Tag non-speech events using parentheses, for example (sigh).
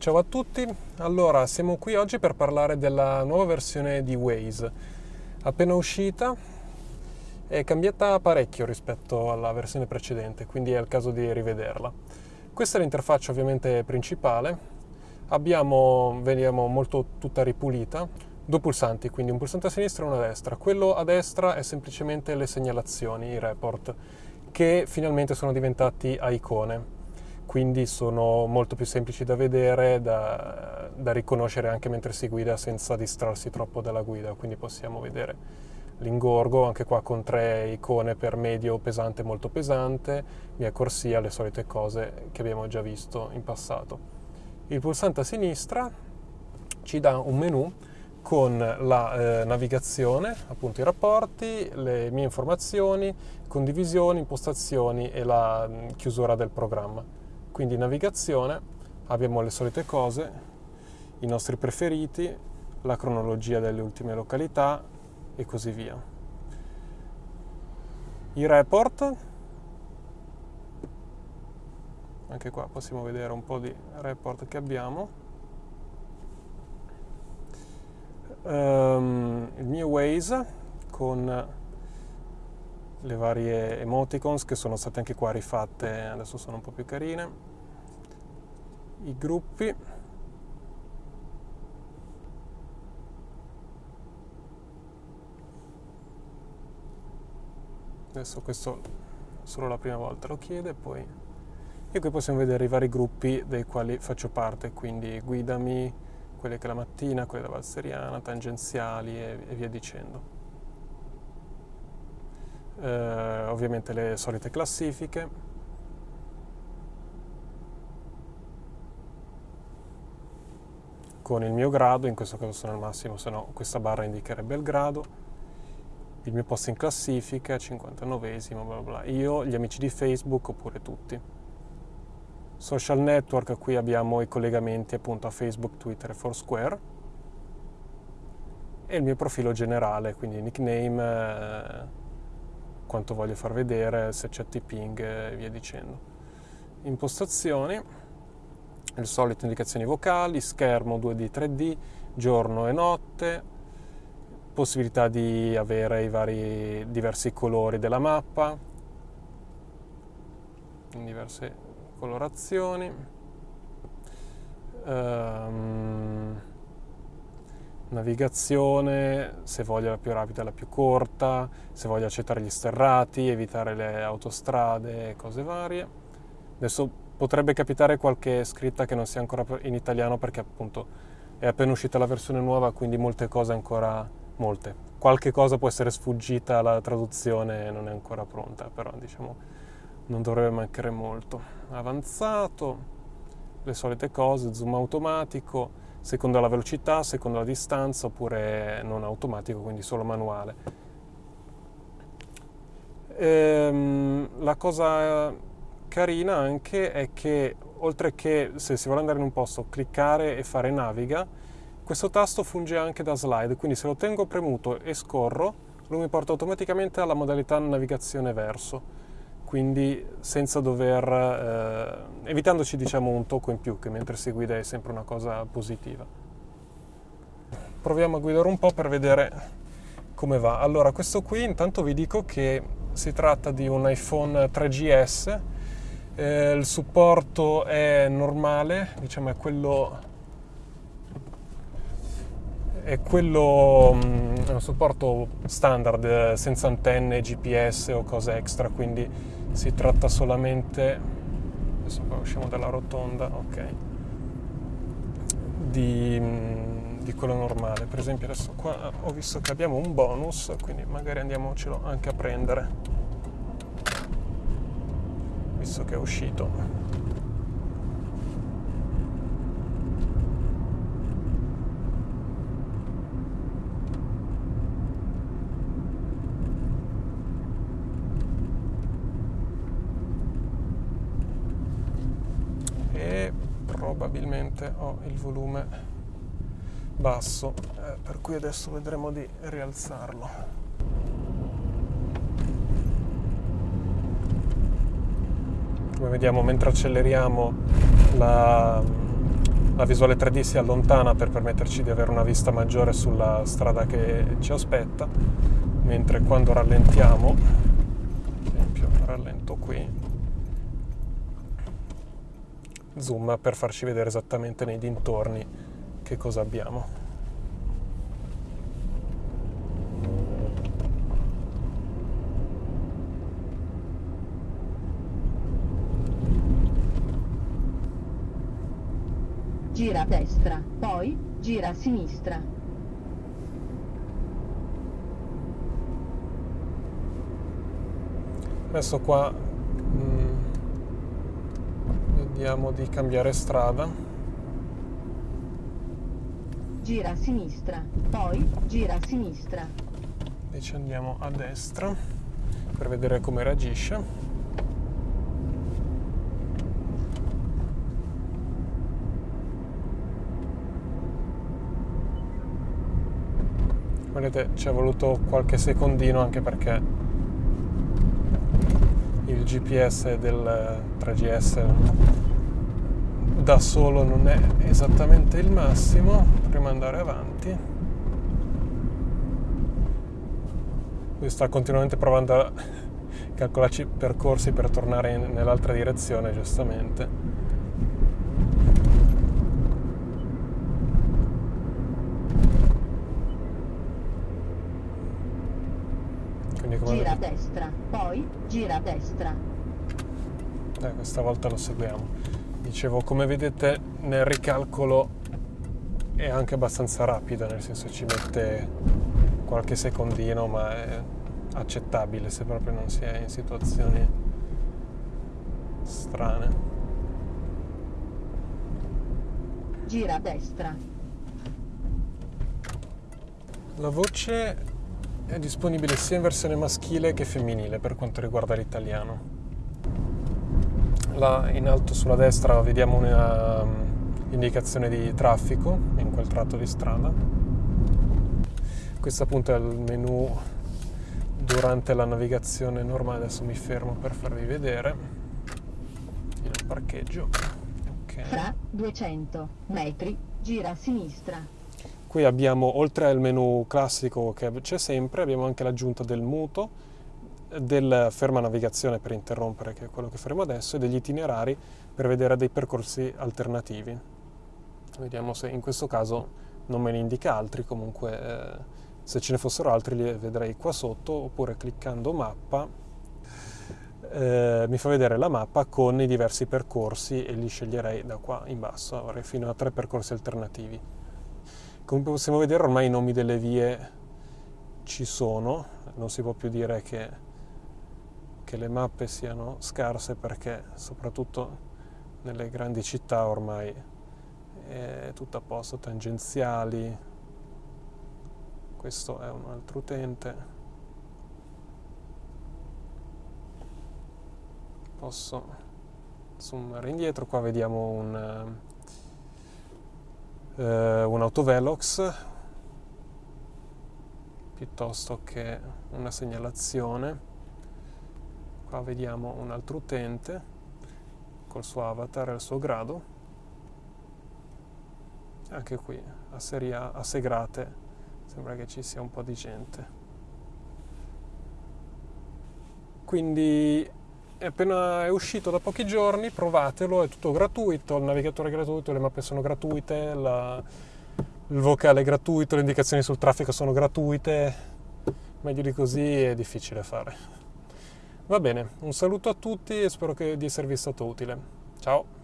Ciao a tutti, allora siamo qui oggi per parlare della nuova versione di Waze. Appena uscita è cambiata parecchio rispetto alla versione precedente, quindi è il caso di rivederla. Questa è l'interfaccia ovviamente principale, abbiamo, vediamo molto tutta ripulita, due pulsanti, quindi un pulsante a sinistra e uno a destra. Quello a destra è semplicemente le segnalazioni, i report, che finalmente sono diventati a icone quindi sono molto più semplici da vedere, da, da, riconoscere anche mentre si guida senza distrarsi troppo dalla guida, quindi possiamo vedere l'ingorgo, anche qua con tre icone per medio, pesante, molto pesante, mia corsia, le solite cose che abbiamo già visto in passato. Il pulsante a sinistra ci dà un menu con la eh, navigazione, appunto i rapporti, le mie informazioni, condivisioni, impostazioni e la mh, chiusura del programma. Quindi navigazione, abbiamo le solite cose, i nostri preferiti, la cronologia delle ultime località e così via. I report, anche qua possiamo vedere un po' di report che abbiamo. Um, il mio Waze con le varie emoticons che sono state anche qua rifatte, adesso sono un po' più carine. I gruppi. Adesso questo solo la prima volta lo chiede poi e qui possiamo vedere i vari gruppi dei quali faccio parte quindi guidami quelle che la mattina, quelle da Valseriana, tangenziali e, e via dicendo eh, ovviamente le solite classifiche con il mio grado, in questo caso sono al massimo, se no questa barra indicherebbe il grado, il mio posto in classifica, 59esimo, bla bla. Io, gli amici di Facebook oppure tutti. Social network, qui abbiamo i collegamenti appunto a Facebook, Twitter e Foursquare. E il mio profilo generale, quindi nickname, eh, quanto voglio far vedere, se c'è tipping e via dicendo. Impostazioni le solite indicazioni vocali, schermo 2D, 3D, giorno e notte, possibilità di avere i vari diversi colori della mappa in diverse colorazioni. Um, navigazione, se voglio la più rapida la più corta, se voglio accettare gli sterrati, evitare le autostrade, cose varie. Adesso potrebbe capitare qualche scritta che non sia ancora in italiano perché appunto è appena uscita la versione nuova, quindi molte cose ancora molte. Qualche cosa può essere sfuggita alla traduzione non è ancora pronta, però diciamo non dovrebbe mancare molto. Avanzato, le solite cose, zoom automatico, secondo la velocità, secondo la distanza, oppure non automatico, quindi solo manuale. Ehm, la cosa carina anche è che oltre che se si vuole andare in un posto cliccare e fare naviga, questo tasto funge anche da slide, quindi se lo tengo premuto e scorro, lui mi porta automaticamente alla modalità navigazione verso, quindi senza dover, eh, evitandoci diciamo un tocco in più, che mentre si guida è sempre una cosa positiva. Proviamo a guidare un po' per vedere come va. Allora, questo qui intanto vi dico che si tratta di un iPhone 3GS eh, il supporto è normale, diciamo è quello, è quello mm, è un supporto standard senza antenne, GPS o cose extra, quindi si tratta solamente, adesso qua usciamo dalla rotonda, ok, di, mm, di quello normale. Per esempio adesso qua ho visto che abbiamo un bonus, quindi magari andiamocelo anche a prendere visto che è uscito. E probabilmente ho il volume basso, eh, per cui adesso vedremo di rialzarlo. come vediamo mentre acceleriamo la, la visuale 3D si allontana per permetterci di avere una vista maggiore sulla strada che ci aspetta, mentre quando rallentiamo, ad esempio rallento qui, zoom per farci vedere esattamente nei dintorni che cosa abbiamo. gira a destra, poi gira a sinistra. Adesso qua mm, vediamo di cambiare strada. Gira a sinistra, poi gira a sinistra. Invece andiamo a destra per vedere come reagisce. vedete ci è voluto qualche secondino anche perché il GPS del 3GS da solo non è esattamente il massimo prima andare avanti. Lui sta continuamente provando a (laughs) calcolarci percorsi per tornare nell'altra direzione giustamente come... Gira a destra, poi gira a destra. Eh, questa volta lo seguiamo. Dicevo, come vedete nel ricalcolo è anche abbastanza rapido, nel senso ci mette qualche secondino, ma è accettabile se proprio non si è in situazioni strane. Gira a destra. La voce è disponibile sia in versione maschile che femminile per quanto riguarda l'italiano. Là in alto sulla destra vediamo una um, indicazione di traffico in quel tratto di strada. Questo appunto è il menu durante la navigazione normale. Adesso mi fermo per farvi vedere il parcheggio. Okay. Fra 200 metri gira a sinistra. Qui abbiamo, oltre al menu classico che c'è sempre, abbiamo anche l'aggiunta del muto, del ferma navigazione per interrompere, che è quello che faremo adesso, e degli itinerari per vedere dei percorsi alternativi. Vediamo se in questo caso non me ne indica altri, comunque eh, se ce ne fossero altri li vedrei qua sotto, oppure cliccando mappa eh, mi fa vedere la mappa con i diversi percorsi e li sceglierei da qua in basso, avrei fino a tre percorsi alternativi. Come possiamo vedere ormai i nomi delle vie ci sono, non si può più dire che, che le mappe siano scarse perché soprattutto nelle grandi città ormai è tutto a posto, tangenziali, questo è un altro utente. Posso zoomare indietro, qua vediamo un eh, un autovelox piuttosto che una segnalazione. Qua vediamo un altro utente col suo avatar e il suo grado. Anche qui a, seria, a Segrate sembra che ci sia un po' di gente. Quindi è appena è uscito da pochi giorni, provatelo, è tutto gratuito, il navigatore è gratuito, le mappe sono gratuite, la, il vocale è gratuito, le indicazioni sul traffico sono gratuite, meglio di così è difficile fare. Va bene, un saluto a tutti e spero di esservi stato utile. Ciao!